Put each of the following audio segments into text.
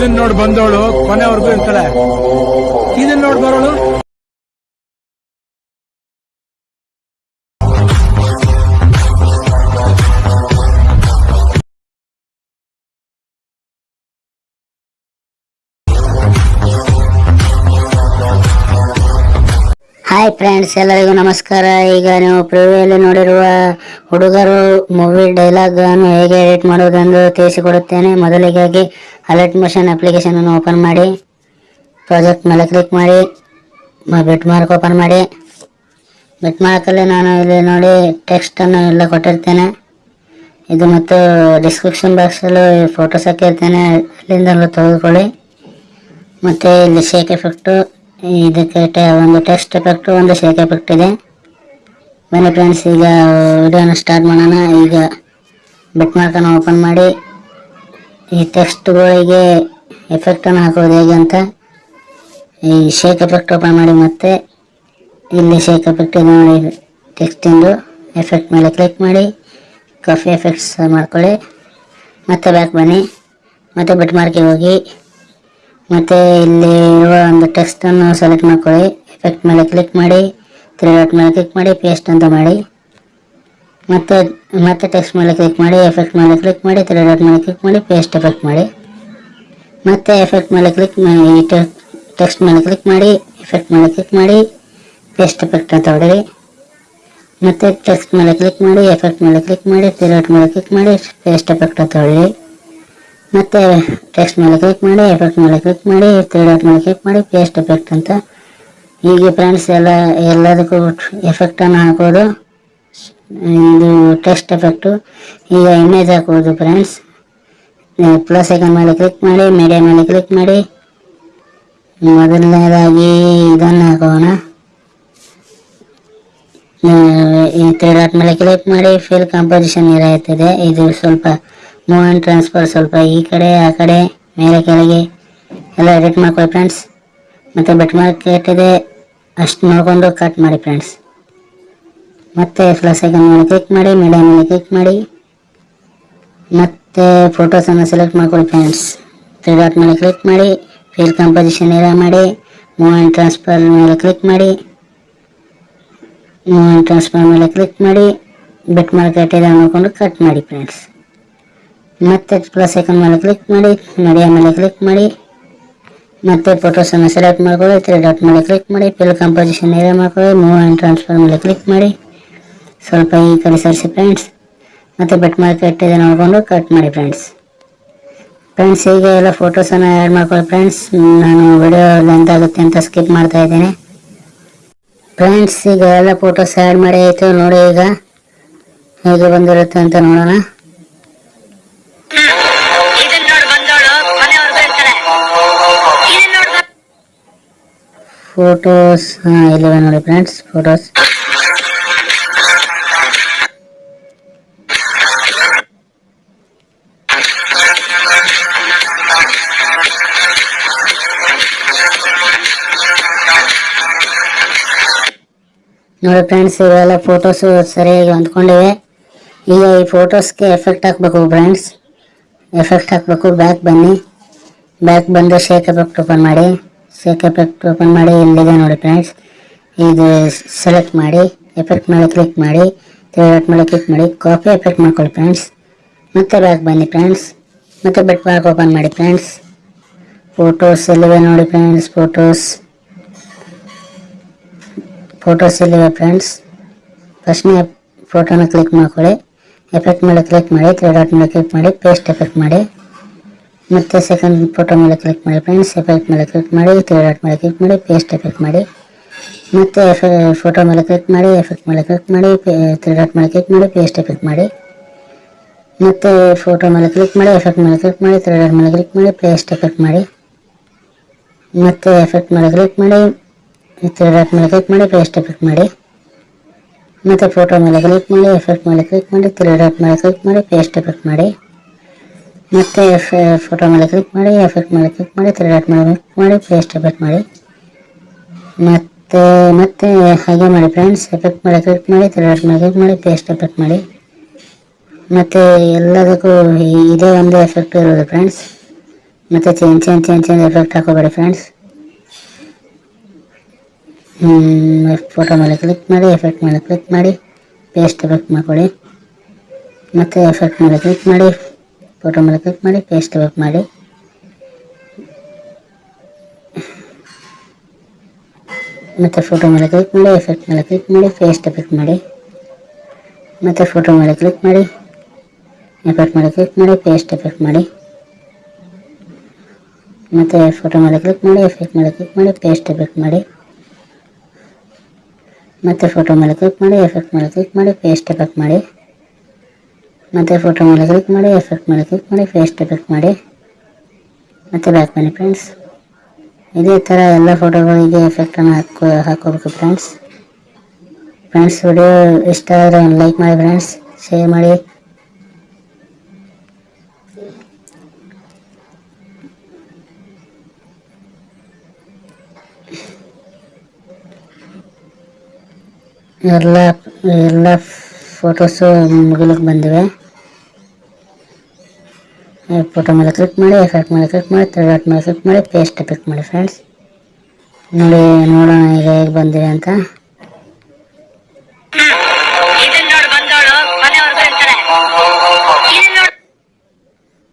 ಇದನ್ ನೋಡ್ ಬಂದವಳು ಕೊನೆವರೆಗೂ ಇರ್ತಾಳೆ. ಇದನ್ನ ನೋಡ್ ಬರೋಳು ಹಾಯ್ ಫ್ರೆಂಡ್ಸ್ ಎಲ್ಲರಿಗೂ ನಮಸ್ಕಾರ. ಈಗ ನೀವು ಪ್ರಿವ್ಯೂಯಲ್ಲಿ ನೋಡಿರುವ ಹುಡುಗರು ಮೂವಿ ಡೈಲಾಗ್ ಅನ್ನು ಹೇಗೆ ಎಡಿಟ್ ಮಾಡುವುದೆಂದು ತಿಳಿಸಿಕೊಡುತ್ತೇನೆ. ಮೊದಲಿಗಾಗಿ ಅಲರ್ಟ್ ಮೋಷನ್ ಅಪ್ಲಿಕೇಶನ್ ಅನ್ನು ಓಪನ್ ಮಾಡಿ. ಪ್ರಾಜೆಕ್ಟ್ ಮೇಲೆ ಕ್ಲಿಕ್ ಮಾಡಿ. ಬಿಟ್ ಮಾರ್ಕ್ ಓಪನ್ ಮಾಡಿ. ಬಿಟ್ ಮಾರ್ಕಲ್ಲಿ ನಾನು ಇಲ್ಲಿ ನೋಡಿ ಟೆಕ್ಸ್ಟ್ ಅನ್ನು ಎಲ್ಲ ಕೊಟ್ಟಿರ್ತೇನೆ. ಇದು ಮತ್ತು ಡಿಸ್ಕ್ರಿಪ್ಷನ್ ಬಾಕ್ಸಲ್ಲೂ ಫೋಟೋಸ್ ಹಾಕಿರ್ತೇನೆ. ಅಲ್ಲಿಂದಲೂ ತೆಗೆದುಕೊಳ್ಳಿ. ಮತ್ತು ಇಲ್ಲಿ ಶೇಕ್ ಎಫೆಕ್ಟು ಇದಕ್ಕೆ ಒಂದು ಟೆಸ್ಟ್ ಎಫೆಕ್ಟ್ ಒಂದು ಶೇಕ್ ಎಫೆಕ್ಟ್ ಇದೆ ಬನ್ನಿ ಫ್ರೆಂಡ್ಸ್ ಈಗ ವಿಡಿಯೋನ ಸ್ಟಾರ್ಟ್ ಮಾಡೋಣ. ಈಗ ಬುಕ್ ಮಾರ್ಕನ್ನು ಓಪನ್ ಮಾಡಿ. ಈ ಟೆಸ್ಟ್ಗಳಿಗೆ ಎಫೆಕ್ಟನ್ನು ಹಾಕೋದು ಹೇಗೆ ಅಂತ ಈ ಶೇಕ್ ಎಫೆಕ್ಟ್ ಓಪನ್ ಮಾಡಿ ಮತ್ತೆ ಇಲ್ಲಿ ಶೇಕ್ ಎಫೆಕ್ಟ್ ಇದೆ ನೋಡಿ ಟೆಕ್ಸ್ಟಿಂದು ಎಫೆಕ್ಟ್ ಮೇಲೆ ಕ್ಲಿಕ್ ಮಾಡಿ. ಕಾಫಿ ಎಫೆಕ್ಟ್ಸ್ ಮಾಡ್ಕೊಳ್ಳಿ. ಮತ್ತೆ ಬ್ಯಾಕ್ ಬನ್ನಿ. ಮತ್ತೆ ಬಿಟ್ ಮಾರ್ಕಿಗೆ ಹೋಗಿ. ಮತ್ತೆ ಇಲ್ಲಿ ಇರುವ ಒಂದು ಟೆಕ್ಸ್ಟ್ ಅನ್ನು ಸೆಲೆಕ್ಟ್ ಮಾಡ್ಕೊಳ್ಳಿ ಎಫೆಕ್ಟ್ ಮೇಲೆ ಕ್ಲಿಕ್ ಮಾಡಿ ತ್ರೀ ಡಾಟ್ ಮೇಲೆ ಕ್ಲಿಕ್ ಮಾಡಿ ಪೇಸ್ಟ್ ಅಂತ ಮಾಡಿ ಮತ್ತೆ ಮತ್ತೆ ಟೆಕ್ಸ್ಟ್ ಮೇಲೆ ಕ್ಲಿಕ್ ಮಾಡಿ ಎಫೆಕ್ಟ್ ಮೇಲೆ ಕ್ಲಿಕ್ ಮಾಡಿ ತ್ರೀ ಡಾಟ್ ಮೇಲೆ ಕ್ಲಿಕ್ ಮಾಡಿ ಪೇಸ್ಟ್ ಎಫೆಕ್ಟ್ ಮಾಡಿ ಮತ್ತೆ ಎಫೆಕ್ಟ್ ಮೇಲೆ ಕ್ಲಿಕ್ ಮಾಡಿ ಟೆಕ್ಸ್ಟ್ ಮೇಲೆ ಕ್ಲಿಕ್ ಮಾಡಿ ಎಫೆಕ್ಟ್ ಮೇಲೆ ಕ್ಲಿಕ್ ಮಾಡಿ ಪೇಸ್ಟ್ ಎಫೆಕ್ಟ್ ಅಂತ ಹೊಡಿರಿ ಮತ್ತೆ ಟೆಕ್ಸ್ಟ್ ಮೇಲೆ ಕ್ಲಿಕ್ ಮಾಡಿ ಎಫೆಕ್ಟ್ ಮೇಲೆ ಕ್ಲಿಕ್ ಮಾಡಿ ತ್ರೀ ಡಾಟ್ ಮೇಲೆ ಕ್ಲಿಕ್ ಮಾಡಿ ಪೇಸ್ಟ್ ಎಫೆಕ್ಟ್ ಅಂತ ಹೊಡೆರಿ ಮತ್ತೆ ಟೆಕ್ಸ್ಟ್ ಮೇಲೆ ಕ್ಲಿಕ್ ಮಾಡಿ ಎಫೆಕ್ಟ್ ಮೇಲೆ ಕ್ಲಿಕ್ ಮಾಡಿ ತ್ರೀ ಮೇಲೆ ಕ್ಲಿಕ್ ಮಾಡಿ ಪೇಸ್ಟ್ ಎಫೆಕ್ಟ್ ಅಂತ. ಹೀಗೆ ಫ್ರೆಂಡ್ಸ್ ಎಲ್ಲ, ಎಲ್ಲದಕ್ಕೂ ಎಫೆಕ್ಟನ್ನು ಹಾಕೋದು. ಇದು ಟೆಕ್ಸ್ಟ್ ಎಫೆಕ್ಟು ಈಗ ಇಮೇಜ್ ಹಾಕೋದು ಫ್ರೆಂಡ್ಸ್ ಪ್ಲಸ್ ಐಕನ್ ಮೇಲೆ ಕ್ಲಿಕ್ ಮಾಡಿ ಮೀಡಿಯಾ ಮೇಲೆ ಕ್ಲಿಕ್ ಮಾಡಿ. ಮೊದಲನೇದಾಗಿ ಇದನ್ನು ಹಾಕೋಣ. ಈ ತ್ರೀ ಮೇಲೆ ಕ್ಲಿಕ್ ಮಾಡಿ ಫಿಲ್ ಕಾಂಪೋಸಿಷನ್ ಇರುತ್ತದೆ ಇದು ಸ್ವಲ್ಪ ಮೂವ್ ಆ್ಯಂಡ್ ಟ್ರಾನ್ಸ್ಫರ್ ಸ್ವಲ್ಪ ಈ ಕಡೆ, ಆ ಕಡೆ, ಮೇಲೆ ಕೆಳಗೆ. ಎಲ್ಲ ಎಡಿಟ್ ಮಾಡ್ಕೊಳ್ಳಿ ಫ್ರೆಂಡ್ಸ್ ಮತ್ತು ಬೆಟ್ ಮಾರ್ಕೆಟ್ ಇದೆ. ಅಷ್ಟು ನೋಡಿಕೊಂಡು ಕಟ್ ಮಾಡಿ ಫ್ರೆಂಡ್ಸ್ ಮತ್ತೆ ಫ್ಲಸ್ ಐಕನ್ ಮೇಲೆ ಕ್ಲಿಕ್ ಮಾಡಿ ಮೀಡಿಯಾ ಮೇಲೆ ಕ್ಲಿಕ್ ಮಾಡಿ. ಮತ್ತೆ ಫೋಟೋಸನ್ನು ಸೆಲೆಕ್ಟ್ ಮಾಡ್ಕೊಳ್ಳಿ ಫ್ರೆಂಡ್ಸ್ ತ್ರೀ ಡಾಟ್ ಮೇಲೆ ಕ್ಲಿಕ್ ಮಾಡಿ ಫೀಲ್ ಕಾಂಪೋಸಿಷನ್ ಏರ ಮಾಡಿ ಮೂವ್ ಆ್ಯಂಡ್ ಟ್ರಾನ್ಸ್ಫರ್ ಮೇಲೆ ಕ್ಲಿಕ್ ಮಾಡಿ. ಆ್ಯಂಡ್ ಟ್ರಾನ್ಸ್ಫರ್ ಮೇಲೆ ಕ್ಲಿಕ್ ಮಾಡಿ ಬೆಟ್ ಮಾರ್ಕೆಟ್ ಇದೆ ನೋಡಿಕೊಂಡು ಕಟ್ ಮಾಡಿ ಫ್ರೆಂಡ್ಸ್ ಮತ್ತೆ ಪ್ಲಸ್ ಐಕನ್ ಮೇಲೆ ಕ್ಲಿಕ್ ಮಾಡಿ ಮೀಡಿಯಾ ಮೇಲೆ ಕ್ಲಿಕ್ ಮಾಡಿ, ಮತ್ತೆ ಫೋಟೋಸನ್ನು ಸೆಲೆಕ್ಟ್ ಮಾಡ್ಕೊಳ್ಳಿ ತ್ರೀ ಡಾಟ್ ಮೇಲೆ ಕ್ಲಿಕ್ ಮಾಡಿ ಫಿಲ್ ಕಾಂಪೋಸಿಷನ್ ಏರಿಯಾ ಮಾಡ್ಕೊಳ್ಳಿ ಮೂವ್ ಆ್ಯಂಡ್ ಟ್ರಾನ್ಸ್ಫರ್ ಮೇಲೆ ಕ್ಲಿಕ್ ಮಾಡಿ. ಸ್ವಲ್ಪ ಈ ಕಡೆ ಸರಿಸಿ ಫ್ರೆಂಡ್ಸ್ ಮತ್ತೆ ಬೆಟ್ ಮಾರ್ಕ್ ಇದೆ ನೋಡಿಕೊಂಡು ಕಟ್ ಮಾಡಿ ಫ್ರೆಂಡ್ಸ್ ಫ್ರೆಂಡ್ಸ್ ಈಗ ಎಲ್ಲ ಫೋಟೋಸನ್ನು ಆ್ಯಡ್ ಮಾಡ್ಕೊಳ್ಳಿ ಫ್ರೆಂಡ್ಸ್ ನಾನು ವಿಡಿಯೋ ಲೆಂತ್ ಆಗುತ್ತೆ ಅಂತ ಸ್ಕಿಪ್ ಮಾಡ್ತಾ ಇದ್ದೇನೆ. ಫ್ರೆಂಡ್ಸ್ ಈಗ ಎಲ್ಲ ಫೋಟೋಸ್ ಆ್ಯಡ್ ಮಾಡಿ ಆಯಿತು ನೋಡಿ ಈಗ. ಹೇಗೆ ಬಂದಿರುತ್ತೆ ಅಂತ ನೋಡೋಣ. ಫೋಟೋಸ್ ಇಲ್ಲಿವೆ ನೋಡಿ ಫ್ರೆಂಡ್ಸ್ ಫೋಟೋಸ್ ನೋಡಿ ಫ್ರೆಂಡ್ಸ್ ಇವೆಲ್ಲ ಫೋಟೋಸು ಸರಿಯಾಗಿ ಹೊಂದ್ಕೊಂಡಿವೆ. ಈಗ ಈ ಫೋಟೋಸ್ಗೆ ಎಫೆಕ್ಟ್ ಹಾಕಬೇಕು ಫ್ರೆಂಡ್ಸ್ ಎಫೆಕ್ಟ್ ಹಾಕಬೇಕು ಬ್ಯಾಕ್ ಬನ್ನಿ. ಬ್ಯಾಕ್ ಬಂದು ಶೇಕ್ ಎಫೆಕ್ಟ್ ಓಪನ್ ಮಾಡಿ. ಶೇಕ್ ಎಫೆಕ್ಟ್ ಓಪನ್ ಮಾಡಿ ಇಲ್ಲಿದೆ ನೋಡಿ ಫ್ರೆಂಡ್ಸ್ ಇದು ಸೆಲೆಕ್ಟ್ ಮಾಡಿ ಎಫೆಕ್ಟ್ ಮೇಲೆ ಕ್ಲಿಕ್ ಮಾಡಿ ತ್ರೀ ಡಾಟ್ ಮೇಲೆ ಕ್ಲಿಕ್ ಮಾಡಿ ಕಾಪಿ ಎಫೆಕ್ಟ್ ಮಾಡ್ಕೊಳ್ಳಿ ಫ್ರೆಂಡ್ಸ್ ಮತ್ತೆ ಬ್ಯಾಕ್ ಬನ್ನಿ ಫ್ರೆಂಡ್ಸ್ ಮತ್ತೆ ಬೆಟ್ ಮಾರ್ಕ್ ಓಪನ್ ಮಾಡಿ ಫ್ರೆಂಡ್ಸ್ ಫೋಟೋಸ್ ಎಲ್ಲಿವೆ ನೋಡಿ ಫ್ರೆಂಡ್ಸ್ ಫೋಟೋಸ್ ಫೋಟೋಸ್ ಎಲ್ಲಿವೆ ಫ್ರೆಂಡ್ಸ್ ಫಸ್ಟ್ನೇ ಫೋಟೋನ ಕ್ಲಿಕ್ ಮಾಡ್ಕೊಳ್ಳಿ ಎಫೆಕ್ಟ್ ಮೇಲೆ ಕ್ಲಿಕ್ ಮಾಡಿ ತ್ರೀ ಡಾಟ್ ಮೇಲೆ ಕ್ಲಿಕ್ ಮಾಡಿ ಪೇಸ್ಟ್ ಎಫೆಕ್ಟ್ ಮಾಡಿ ಮತ್ತೆ ಸೆಕೆಂಡ್ ಫೋಟೋ ಮೇಲೆ ಕ್ಲಿಕ್ ಮಾಡಿ ಫ್ರೆಂಡ್ಸ್ ಎಫೆಕ್ಟ್ ಮೇಲೆ ಕ್ಲಿಕ್ ಮಾಡಿ ತ್ರೀ ಡಾಟ್ ಮೇಲೆ ಕ್ಲಿಕ್ ಮಾಡಿ ಪೇಸ್ಟ್ ಎಫೆಕ್ಟ್ ಮಾಡಿ ಮತ್ತೆ ಫೋಟೋ ಮೇಲೆ ಕ್ಲಿಕ್ ಮಾಡಿ ಎಫೆಕ್ಟ್ ಮೇಲೆ ಕ್ಲಿಕ್ ಮಾಡಿ ತ್ರೀ ಡಾಟ್ ಮೇಲೆ ಕ್ಲಿಕ್ ಮಾಡಿ ಪೇಸ್ಟ್ ಎಫೆಕ್ಟ್ ಮಾಡಿ ಮತ್ತೆ ಫೋಟೋ ಮೇಲೆ ಕ್ಲಿಕ್ ಮಾಡಿ ಎಫೆಕ್ಟ್ ಮೇಲೆ ಕ್ಲಿಕ್ ಮಾಡಿ ತ್ರೀ ಡಾಟ್ ಮೇಲೆ ಕ್ಲಿಕ್ ಮಾಡಿ ಪೇಸ್ಟ್ ಎಫೆಕ್ಟ್ ಮಾಡಿ ಮತ್ತೆ ಎಫೆಕ್ಟ್ ಮೇಲೆ ಕ್ಲಿಕ್ ಮಾಡಿ ತ್ರೀ ಡಾಟ್ ಮೇಲೆ ಕ್ಲಿಕ್ ಮಾಡಿ ಪೇಸ್ಟ್ ಎಫೆಕ್ಟ್ ಮಾಡಿ ಮತ್ತೆ ಫೋಟೋ ಮೇಲೆ ಕ್ಲಿಕ್ ಮಾಡಿ ಎಫೆಕ್ಟ್ ಮೇಲೆ ಕ್ಲಿಕ್ ಮಾಡಿ ತ್ರೀ ಡಾಟ್ ಮೇಲೆ ಕ್ಲಿಕ್ ಮಾಡಿ ಪೇಸ್ಟ್ ಎಫೆಕ್ಟ್ ಮಾಡಿ ಮತ್ತೆ ಫೋಟೋ ಮೇಲೆ ಕ್ಲಿಕ್ ಮಾಡಿ ಎಫೆಕ್ಟ್ ಮೇಲೆ ಕ್ಲಿಕ್ ಮಾಡಿ, ತಿರುಗಾಟ ಮೇಲೆ ಕ್ಲಿಕ್ ಮಾಡಿ ಪೇಸ್ಟ್ ಎಫೆಕ್ಟ್ ಮಾಡಿ. ಮತ್ತೆ ಮತ್ತೆ ಹಾಗೆ ಮಾಡಿ ಫ್ರೆಂಡ್ಸ್ ಎಫೆಕ್ಟ್ ಮೇಲೆ ಕ್ಲಿಕ್ ಮಾಡಿ, ತಿರುಗಾಟ ಮೇಲೆ ಕ್ಲಿಕ್ ಮಾಡಿ ಪೇಸ್ಟ್ ಎಫೆಕ್ಟ್ ಮಾಡಿ. ಮತ್ತೆ ಎಲ್ಲದಕ್ಕೂ ಇದೇ ಒಂದು ಎಫೆಕ್ಟ್ ಇರೋದು ಫ್ರೆಂಡ್ಸ್ ಮತ್ತೆ change change change change effect ಹಾಕೋಬೇಡಿ friends photo ಮೇಲೆ ಕ್ಲಿಕ್ ಮಾಡಿ ಎಫೆಕ್ಟ್ ಮೇಲೆ ಕ್ಲಿಕ್ ಮಾಡಿ ಪೇಸ್ಟ್ ಎಫೆಕ್ಟ್ ಮಾಡ್ಕೊಳ್ಳಿ. ಮತ್ತು ಎಫೆಕ್ಟ್ ಮೇಲೆ ಕ್ಲಿಕ್ ಮಾಡಿ ಫೋಟೋ ಮೇಲೆ ಕ್ಲಿಕ್ ಮಾಡಿ ಪೇಸ್ಟ್ ಕ್ಲಿಕ್ ಮಾಡಿ ಮತ್ತು ಫೋಟೋ ಮೇಲೆ ಕ್ಲಿಕ್ ಮಾಡಿ ಎಫೆಕ್ಟ್ ಮೇಲೆ ಕ್ಲಿಕ್ ಮಾಡಿ ಪೇಸ್ಟ್ ಎಫೆಕ್ಟ್ ಮಾಡಿ ಮತ್ತು ಫೋಟೋ ಮೇಲೆ ಕ್ಲಿಕ್ ಮಾಡಿ ಎಫೆಕ್ಟ್ ಮೇಲೆ ಕ್ಲಿಕ್ ಮಾಡಿ ಪೇಸ್ಟ್ ಎಫೆಕ್ಟ್ ಮಾಡಿ ಮತ್ತು ಫೋಟೋ ಮೇಲೆ ಕ್ಲಿಕ್ ಮಾಡಿ ಎಫೆಕ್ಟ್ ಮೇಲೆ ಕ್ಲಿಕ್ ಮಾಡಿ ಪೇಸ್ಟ್ ಎಫೆಕ್ಟ್ ಮಾಡಿ ಮತ್ತು ಫೋಟೋ ಮೇಲೆ ಕ್ಲಿಕ್ ಮಾಡಿ ಎಫೆಕ್ಟ್ ಮೇಲೆ ಕ್ಲಿಕ್ ಮಾಡಿ ಪೇಸ್ಟ್ ಎಫೆಕ್ಟ್ ಮಾಡಿ ಮತ್ತು ಫೋಟೋ ಮೇಲೆ ಕ್ಲಿಕ್ ಮಾಡಿ ಎಫೆಕ್ಟ್ ಮೇಲೆ ಕ್ಲಿಕ್ ಮಾಡಿ ಫೇಸ್ಟ್ ಎಫೆಕ್ಟ್ ಮಾಡಿ. ಮತ್ತು ಬ್ಯಾಕ್ ಬನ್ನಿ ಫ್ರೆಂಡ್ಸ್ ಇದೇ ಥರ ಎಲ್ಲ ಫೋಟೋಗಳಿಗೆ ಎಫೆಕ್ಟನ್ನು ಹಾಕೋ, ಹಾಕೋಬೇಕು ಫ್ರೆಂಡ್ಸ್ ಫ್ರೆಂಡ್ಸ್ ವಿಡಿಯೋ ಇಷ್ಟ ಆದರೆ ಲೈಕ್ ಮಾಡಿ ಫ್ರೆಂಡ್ಸ್ ಶೇರ್ ಮಾಡಿ. ಎಲ್ಲ ಎಲ್ಲ ಫೋಟೋಸು ಮುಗಿಲಿಕ್ಕೆ ಬಂದಿವೆ. ಫೋಟೋ ಮೇಲೆ ಕ್ಲಿಕ್ ಮಾಡಿ ಎಫೆಕ್ಟ್ ಮೇಲೆ ಕ್ಲಿಕ್ ಮಾಡಿ ಥರ್ಡ್ ಮೇಲೆ ಕ್ಲಿಕ್ ಮಾಡಿ ಪೇಸ್ಟ್ ಪಿಕ್ ಮಾಡಿ ಫ್ರೆಂಡ್ಸ್ ನೋಡಿ ನೋಡೋಣ ಈಗ ಹೇಗೆ ಬಂದಿವೆ ಅಂತ.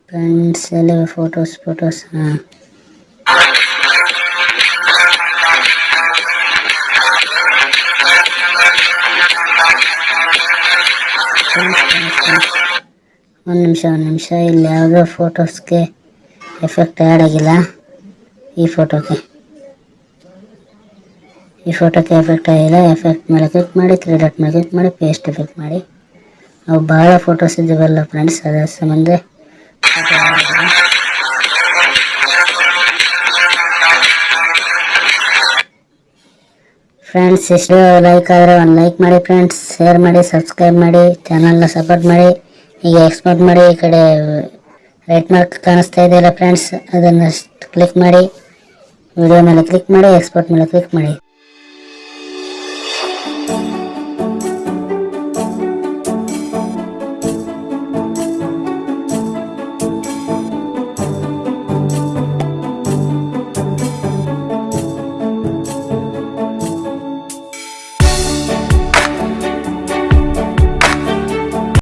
ಫ್ರೆಂಡ್ಸ್ ಎಲ್ಲ ಫೋಟೋಸ್ ಫೋಟೋಸ್ ಹಾಂ. ಒಂದು ನಿಮಿಷ ಒಂದು ನಿಮಿಷ. ಇಲ್ಲಿ ಯಾವುದೋ ಫೋಟೋಸ್ಗೆ ಎಫೆಕ್ಟ್ ಆ್ಯಡ್ ಆಗಿಲ್ಲ. ಈ ಫೋಟೋಗೆ. ಈ ಫೋಟೋಗೆ ಎಫೆಕ್ಟ್ ಆಗಿಲ್ಲ. ಎಫೆಕ್ಟ್ ಮೇಲೆ ಕ್ಲಿಕ್ ಮಾಡಿ ತ್ರೀ ಡಾಟ್ ಮೇಲೆ ಕ್ಲಿಕ್ ಮಾಡಿ ಪೇಸ್ಟ್ ಎಫೆಕ್ಟ್ ಮಾಡಿ. ಅವು ಭಾಳ ಫೋಟೋಸ್ ಇದ್ದೀವಲ್ಲ ಫ್ರೆಂಡ್ಸ್ ಅದರ ಸಂಬಂಧ. ಫ್ರೆಂಡ್ಸ್ ಇಷ್ಟು ಲೈಕ್ ಆದರೆ ಒಂದು ಲೈಕ್ ಮಾಡಿ ಫ್ರೆಂಡ್ಸ್ ಶೇರ್ ಮಾಡಿ ಸಬ್ಸ್ಕ್ರೈಬ್ ಮಾಡಿ ಚಾನಲ್ನ ಸಪೋರ್ಟ್ ಮಾಡಿ ಈಗ ಎಕ್ಸ್ಪೋರ್ಟ್ ಮಾಡಿ, ಈ ಕಡೆ ರೈಟ್ ಮಾರ್ಕ್ ಕಾಣಿಸ್ತಾ ಇದೆಯಲ್ಲ ಫ್ರೆಂಡ್ಸ್ ಅದನ್ನು ಕ್ಲಿಕ್ ಮಾಡಿ ವಿಡಿಯೋ ಮೇಲೆ ಕ್ಲಿಕ್ ಮಾಡಿ ಎಕ್ಸ್ಪೋರ್ಟ್ ಮೇಲೆ ಕ್ಲಿಕ್ ಮಾಡಿ.